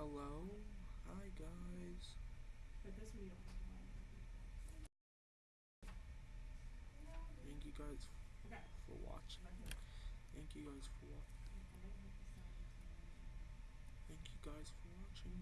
Hello? Hi guys. Thank you guys for watching. Thank you guys for watching. Thank you guys for watching.